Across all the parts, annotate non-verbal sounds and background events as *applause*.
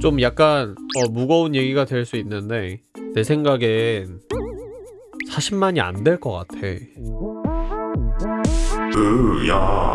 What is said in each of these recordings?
좀 약간 어, 무거운 얘기가 될 수 있는데 내 생각엔 40만이 안 될 것 같아. 으야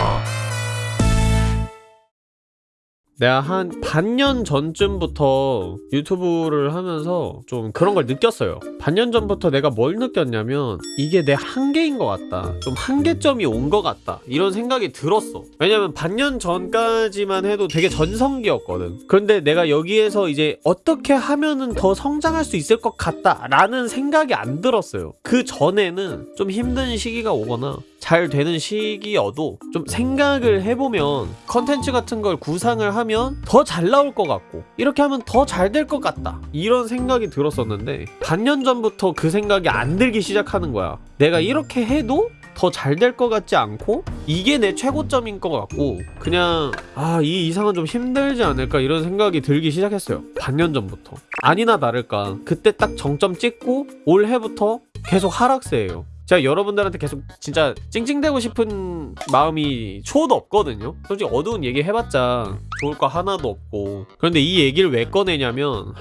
내가 한 반년 전쯤부터 유튜브를 하면서 좀 그런 걸 느꼈어요. 반년 전부터 내가 뭘 느꼈냐면 이게 내 한계인 것 같다. 좀 한계점이 온 것 같다. 이런 생각이 들었어. 왜냐면 반년 전까지만 해도 되게 전성기였거든. 그런데 내가 여기에서 이제 어떻게 하면은 더 성장할 수 있을 것 같다 라는 생각이 안 들었어요. 그 전에는 좀 힘든 시기가 오거나 잘 되는 시기여도 좀 생각을 해보면 컨텐츠 같은 걸 구상을 하면 더 잘 나올 것 같고 이렇게 하면 더 잘 될 것 같다. 이런 생각이 들었었는데 반년 전부터 그 생각이 안 들기 시작하는 거야. 내가 이렇게 해도 더잘될것 같지 않고 이게 내 최고점인 것 같고 그냥 아 이 이상은 좀 힘들지 않을까 이런 생각이 들기 시작했어요. 반년 전부터. 아니나 다를까 그때 딱 정점 찍고 올해부터 계속 하락세예요 제가 여러분들한테 계속 진짜 찡찡대고 싶은 마음이 초도 없거든요. 솔직히 어두운 얘기 해봤자 좋을 거 하나도 없고. 그런데 이 얘기를 왜 꺼내냐면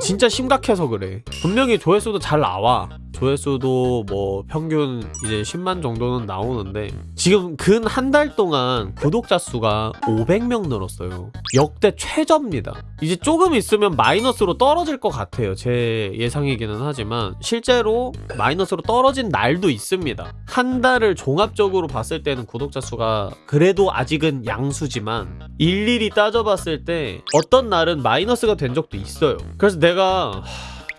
진짜 심각해서 그래. 분명히 조회수도 잘 나와. 조회수도 뭐 평균 이제 10만 정도는 나오는데 지금 근 한 달 동안 구독자 수가 500명 늘었어요. 역대 최저입니다. 이제 조금 있으면 마이너스로 떨어질 것 같아요. 제 예상이기는 하지만 실제로 마이너스로 떨어진 날도 있습니다. 한 달을 종합적으로 봤을 때는 구독자 수가 그래도 아직은 양수지만 일일이 따져봤을 때 어떤 날은 마이너스가 된 적도 있어요. 그래서 내가 하,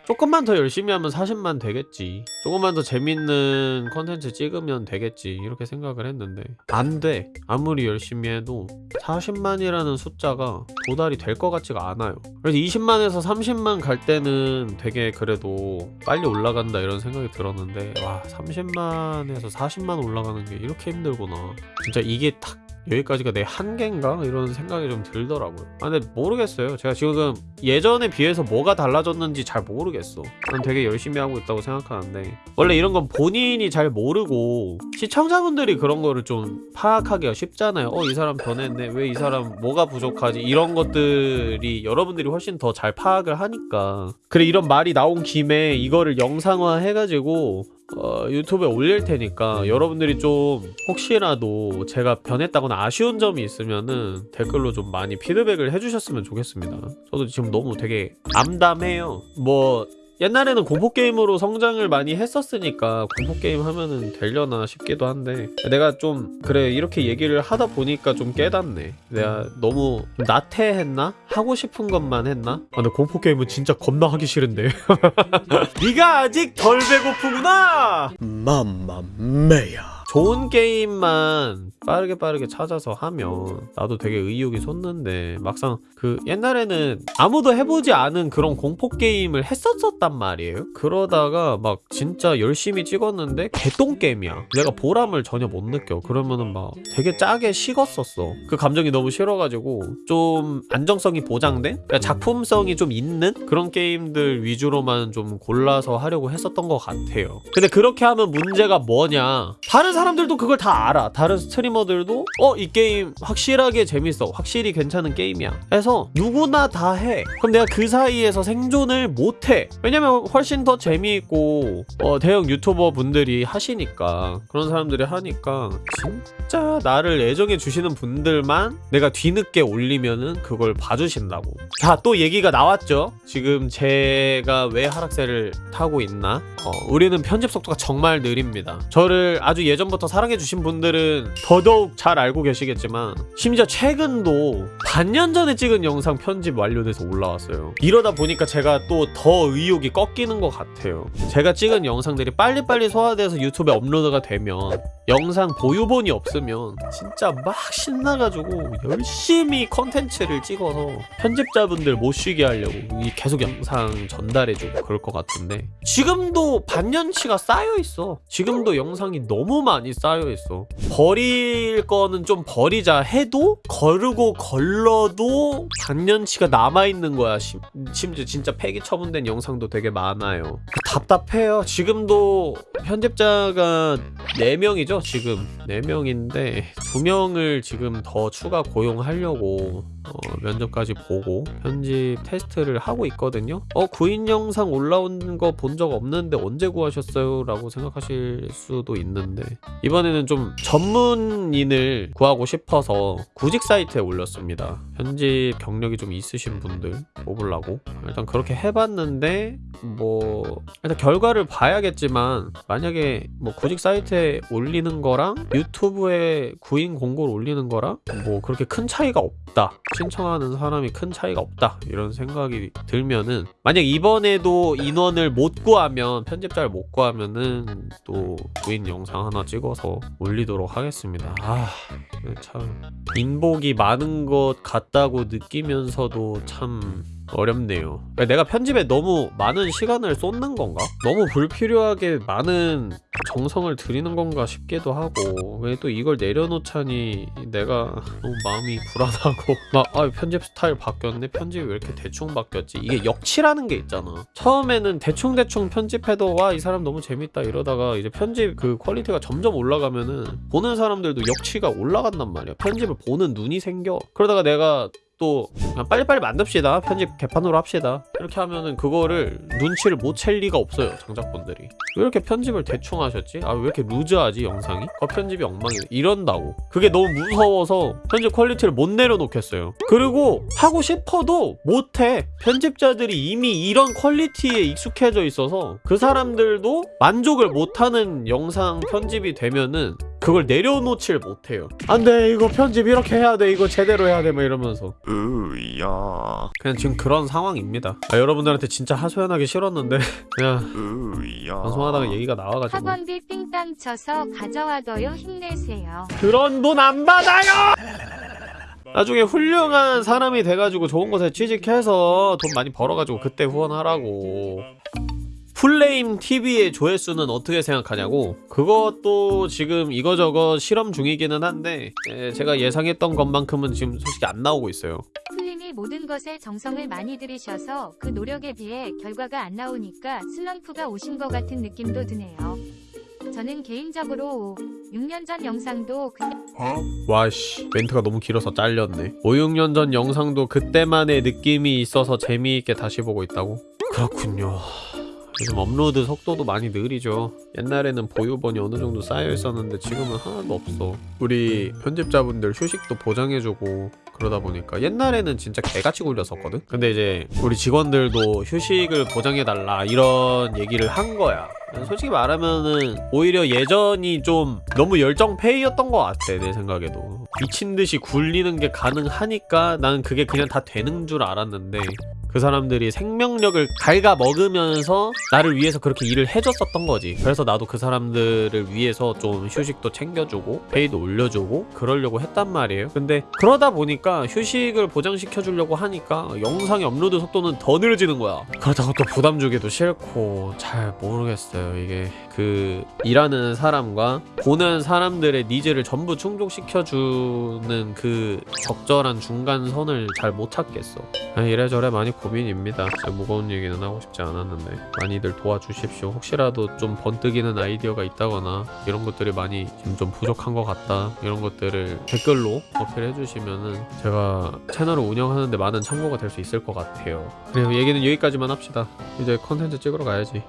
조금만 더 열심히 하면 40만 되겠지. 조금만 더 재밌는 컨텐츠 찍으면 되겠지. 이렇게 생각을 했는데 안 돼. 아무리 열심히 해도 40만이라는 숫자가 도달이 될 것 같지가 않아요. 그래서 20만에서 30만 갈 때는 되게 그래도 빨리 올라간다 이런 생각이 들었는데 와 30만에서 40만 올라가는 게 이렇게 힘들구나. 진짜 이게 딱 여기까지가 내 한계인가? 이런 생각이 좀 들더라고요. 아 근데 모르겠어요. 제가 지금 예전에 비해서 뭐가 달라졌는지 잘 모르겠어. 난 되게 열심히 하고 있다고 생각하는데. 원래 이런 건 본인이 잘 모르고 시청자분들이 그런 거를 좀 파악하기가 쉽잖아요. 어 이 사람 변했네. 왜 이 사람 뭐가 부족하지? 이런 것들이 여러분들이 훨씬 더 잘 파악을 하니까. 그래 이런 말이 나온 김에 이거를 영상화 해가지고 어, 유튜브에 올릴 테니까 여러분들이 좀 혹시라도 제가 변했다거나 아쉬운 점이 있으면은 댓글로 좀 많이 피드백을 해주셨으면 좋겠습니다. 저도 지금 너무 되게 암담해요. 뭐 옛날에는 공포게임으로 성장을 많이 했었으니까 공포게임 하면은 되려나 싶기도 한데 내가 좀 그래 이렇게 얘기를 하다 보니까 좀 깨닫네 내가 너무 나태했나? 하고 싶은 것만 했나? 아 근데 공포게임은 진짜 겁나 하기 싫은데 *laughs* 네가 아직 덜 배고프구나! 맘마메야 좋은 게임만 빠르게 빠르게 찾아서 하면 나도 되게 의욕이 솟는데 막상 그 옛날에는 아무도 해보지 않은 그런 공포 게임을 했었었단 말이에요. 그러다가 막 진짜 열심히 찍었는데 개똥 게임이야. 내가 보람을 전혀 못 느껴. 그러면은 막 되게 짜게 식었었어. 그 감정이 너무 싫어가지고 좀 안정성이 보장된? 그러니까 작품성이 좀 있는 그런 게임들 위주로만 좀 골라서 하려고 했었던 것 같아요. 근데 그렇게 하면 문제가 뭐냐? 다른 사람 들도 그걸 다 알아. 다른 스트리머들도 어 이 게임 확실하게 재밌어. 확실히 괜찮은 게임이야. 해서 누구나 다 해. 그럼 내가 그 사이에서 생존을 못해. 왜냐면 훨씬 더 재미있고 어, 대형 유튜버 분들이 하시니까 그런 사람들이 하니까 진짜 나를 애정해 주시는 분들만 내가 뒤늦게 올리면은 그걸 봐주신다고. 자 또 얘기가 나왔죠? 지금 제가 왜 하락세를 타고 있나? 어, 우리는 편집 속도가 정말 느립니다. 저를 아주 예전부터 사랑해주신 분들은 더더욱 잘 알고 계시겠지만 심지어 최근도 반년 전에 찍은 영상 편집 완료돼서 올라왔어요. 이러다 보니까 제가 또 더 의욕이 꺾이는 것 같아요. 제가 찍은 영상들이 빨리빨리 소화돼서 유튜브에 업로드가 되면 영상 보유본이 없으면 진짜 막 신나가지고 열심히 컨텐츠를 찍어서 편집자분들 못 쉬게 하려고 이 계속 영상 전달해주고 그럴 것 같은데 지금도 반년치가 쌓여있어. 지금도 영상이 너무 많이 쌓여있어. 버릴 거는 좀 버리자 해도 거르고 걸러도 반년치가 남아있는 거야 심, 심지어 진짜 폐기 처분된 영상도 되게 많아요. 답답해요. 지금도 편집자가 4명이죠 지금 4명인데 2명을 지금 더 추가 고용하려고 어, 면접까지 보고 편집 테스트를 하고 있거든요. 어 구인 영상 올라온 거 본 적 없는데 언제 구하셨어요? 라고 생각하실 수도 있는데 이번에는 좀 전문인을 구하고 싶어서 구직 사이트에 올렸습니다. 편집 경력이 좀 있으신 분들 뽑으려고 일단 그렇게 해봤는데 뭐 일단 결과를 봐야겠지만 만약에 뭐 구직 사이트에 올리는 거랑 유튜브에 구인 공고를 올리는 거랑 뭐 그렇게 큰 차이가 없다 신청하는 사람이 큰 차이가 없다 이런 생각이 들면은 만약 이번에도 인원을 못 구하면 편집자를 못 구하면은 또 구인 영상 하나 찍어서 올리도록 하겠습니다 아 참 인복이 많은 것 같다고 느끼면서도 참 어렵네요. 내가 편집에 너무 많은 시간을 쏟는 건가? 너무 불필요하게 많은 정성을 들이는 건가 싶기도 하고 왜 또 이걸 내려놓자니 내가 너무 마음이 불안하고 *laughs* 막 아, 편집 스타일 바뀌었네 편집이 왜 이렇게 대충 바뀌었지? 이게 역치라는 게 있잖아. 처음에는 대충대충 편집해도 와 이 사람 너무 재밌다 이러다가 이제 편집 그 quality가 점점 올라가면은 보는 사람들도 역치가 올라간단 말이야. 편집을 보는 눈이 생겨. 그러다가 내가 또 그냥 빨리빨리 만듭시다. 편집 개판으로 합시다. 이렇게 하면은 그거를 눈치를 못 챌 리가 없어요 장작분들이. 왜 이렇게 편집을 대충 하셨지? 아 왜 이렇게 루즈하지 영상이? 거 편집이 엉망이네 이런다고. 그게 너무 무서워서 편집 quality를 못 내려놓겠어요. 그리고 하고 싶어도 못해. 편집자들이 이미 이런 quality에 익숙해져 있어서 그 사람들도 만족을 못하는 영상 편집이 되면은 그걸 내려놓질 못해요. 안돼 이거 편집 이렇게 해야 돼 이거 제대로 해야 돼막 이러면서. 으야. 그냥 지금 그런 상황입니다. 아, 여러분들한테 진짜 하소연하기 싫었는데. *laughs* 그냥 으야. 방송하다가 얘기가 나와가지고. 학원비 삥땅 쳐서 가져와둬요 힘내세요. 그런 돈 안 받아요! 나중에 훌륭한 사람이 돼가지고 좋은 곳에 취직해서 돈 많이 벌어가지고 그때 후원하라고 풀네임 TV의 조회수는 어떻게 생각하냐고. 그것도 지금 이거저거 실험 중이기는 한데 에, 제가 예상했던 것만큼은 지금 솔직히 안 나오고 있어요. 풀님이 모든 것에 정성을 많이 들이셔서 그 노력에 비해 결과가 안 나오니까 슬럼프가 오신 것 같은 느낌도 드네요. 저는 개인적으로 6년 전 영상도 그냥 와씨. 멘트가 너무 길어서 잘렸네. 5, 6년 전 영상도 그때만의 느낌이 있어서 재미있게 다시 보고 있다고? 그렇군요 요즘 업로드 속도도 많이 느리죠. 옛날에는 보유번이 어느 정도 쌓여 있었는데 지금은 하나도 없어. 우리 편집자분들 휴식도 보장해주고 그러다 보니까 옛날에는 진짜 개같이 굴렸었거든? 근데 이제 우리 직원들도 휴식을 보장해달라 이런 얘기를 한 거야. 솔직히 말하면은 오히려 예전이 좀 너무 열정페이였던 것 같아 내 생각에도. 미친듯이 굴리는 게 가능하니까 나는 그게 그냥 다 되는 줄 알았는데 그 사람들이 생명력을 갉아 먹으면서 나를 위해서 그렇게 일을 해줬었던 거지. 그래서 나도 그 사람들을 위해서 좀 휴식도 챙겨주고 페이도 올려주고 그러려고 했단 말이에요. 근데 그러다 보니까 휴식을 보장시켜 주려고 하니까 영상의 업로드 속도는 더 느려지는 거야. 그러다가 또 부담 주기도 싫고 잘 모르겠어요. 이게 그 일하는 사람과 보는 사람들의 needs를 전부 충족시켜 주는 그 적절한 중간선을 잘 못 찾겠어. 아, 이래저래 많이 고민입니다. 진짜 무거운 얘기는 하고 싶지 않았는데 많이들 도와주십시오. 혹시라도 좀 번뜩이는 아이디어가 있다거나 이런 것들이 많이 지금 좀 부족한 것 같다. 이런 것들을 댓글로 어필해 주시면은 제가 채널을 운영하는데 많은 참고가 될 수 있을 것 같아요. 그래요 얘기는 여기까지만 합시다. 이제 컨텐츠 찍으러 가야지